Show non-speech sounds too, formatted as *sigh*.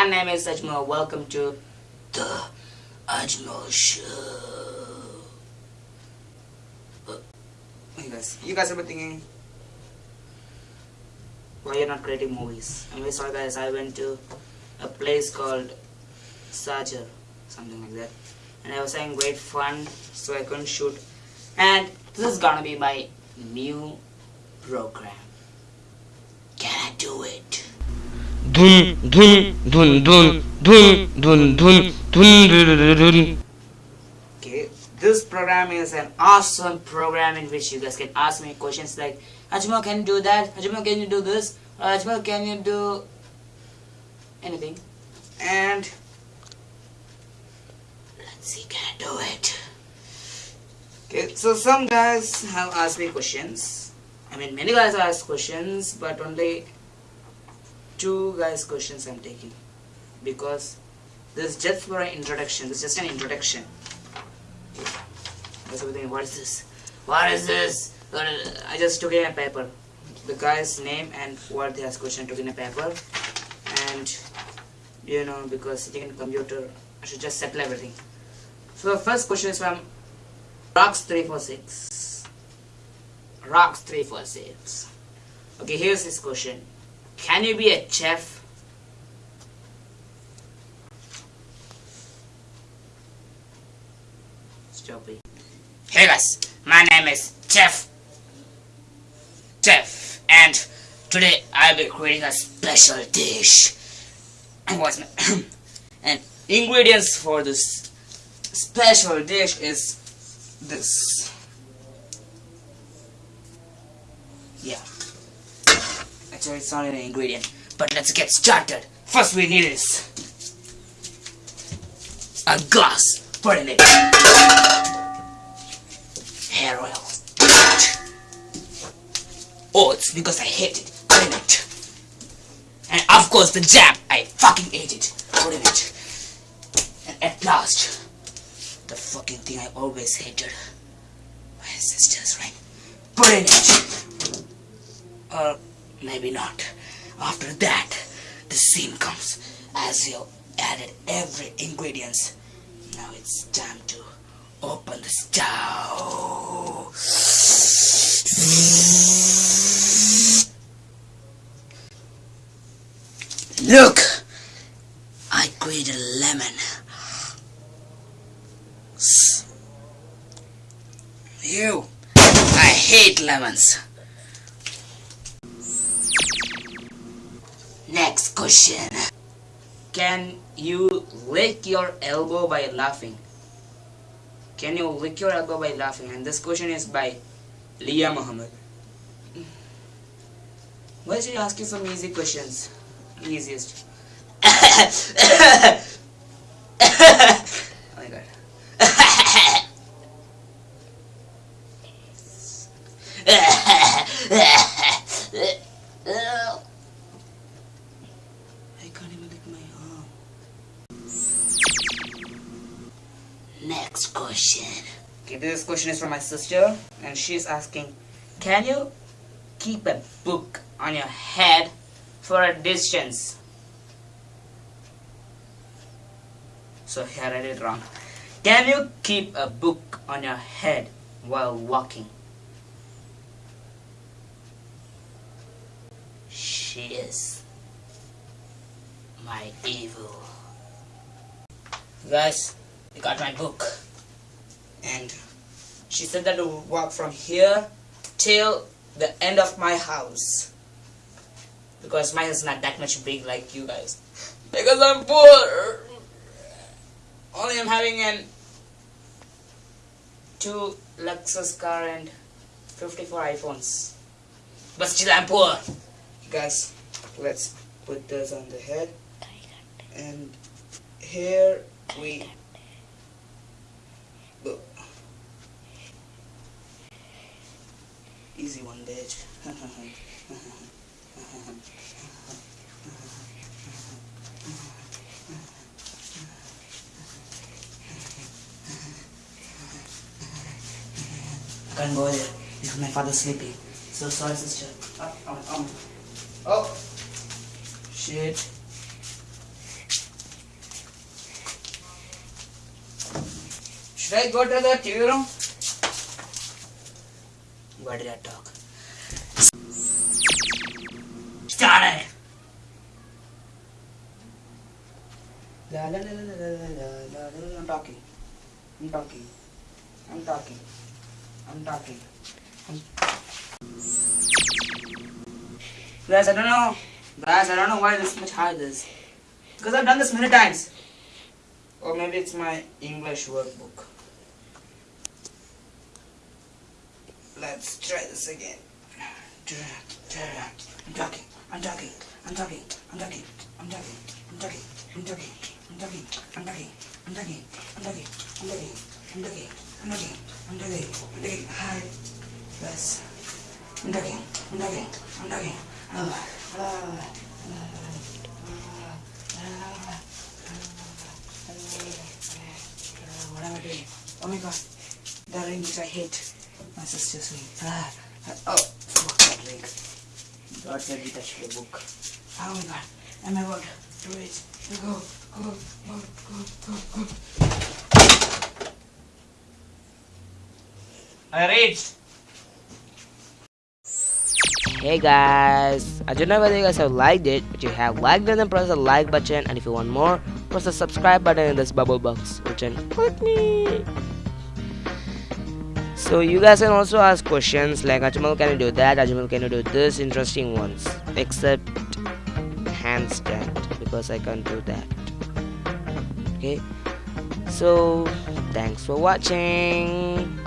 My name is Ajmal. Welcome to the Ajmal Show. You guys, you guys are thinking, why you're not creating movies? I'm sorry, guys. I went to a place called Sajar, something like that, and I was having great fun, so I couldn't shoot. And this is gonna be my new program. Dun dun dun dun dun dun dun dun dun Okay, this program is an awesome program in which you guys can ask me questions like, Ajmal, can you do that? Ajmal, can you do this? Ajmal, can you do anything? And let's see, can I do it? Okay, so some guys have asked me questions. I mean, many guys have asked questions, but only two guys' questions I'm taking because this is just for an introduction. This is just an introduction. What is this? What is this? I just took in a paper. The guy's name and what he has question took in a paper, and you know because sitting in computer, I should just settle everything. So the first question is from Rocks three four six. Rocks three four six. Okay, here's his question. Can you be a chef? Stop it. Hey guys, my name is Jeff. Jeff, and today I'll be creating a special dish. And what's my *coughs* and ingredients for this special dish is this. Yeah. Actually, it's not an ingredient, but let's get started. First, we need is a glass. Put in it. Hair oil. Oh, it's because I hate it. Put in it. And of course, the jam. I fucking hate it. Put in it. And at last, the fucking thing I always hated. My sisters, right? Put in it. Or maybe not. After that, the scene comes as you added every ingredients. Now it's time to open the stove. Look, I created a lemon. You, I hate lemons. Next question. Can you lick your elbow by laughing? Can you lick your elbow by laughing? And this question is by Leah Muhammad. Why should I ask you some easy questions? Easiest. *coughs* oh my god. *laughs* I can't even lick my arm. Next question. Okay, this question is from my sister, and she's asking, Can you keep a book on your head for a distance? So here I did it wrong. Can you keep a book on your head while walking? She is my evil. Guys, I got my book. And she said that to walk from here till the end of my house. Because mine is not that much big like you guys. Because I'm poor. Only I'm having an two Lexus car and 54 iPhones. But still I'm poor. Guys, let's put this on the head. And here we Easy one, bitch. I can't go there because my father's sleeping. So sorry, sister. Oh. oh. Shit. Should I go to the TV room? What did I talk? Started. La la la la la la la la. la! I'm talking. I'm talking. I'm talking. I'm talking. I Guys, I don't know. Guys, I don't know why this much high this. Because I've done this many times. Or maybe it's my English workbook. Let's try this again. I'm talking. I'm talking. I'm talking. I'm talking. I'm talking. I'm talking. I'm talking. I'm talking. I'm talking. I'm talking. I'm talking. I'm talking. I'm talking. I'm talking. I'm talking. I'm talking. Hi. Yes. I'm talking. I'm talking. I'm. Ah, ah, What am I doing? Oh my god. The ring which I hate. My sister's ring. Ah, ah, oh, fuck that ring. God said we touched the book. Oh my god. Am I about to reach? Go, go, go, go, go, go. I reached. Hey guys, I don't know whether you guys have liked it, but you have liked it then press the like button and if you want more, press the subscribe button in this bubble box written click me. So you guys can also ask questions like Ajmal can you do that, Ajmal can you do this interesting ones except handstand because I can't do that. Okay, so thanks for watching.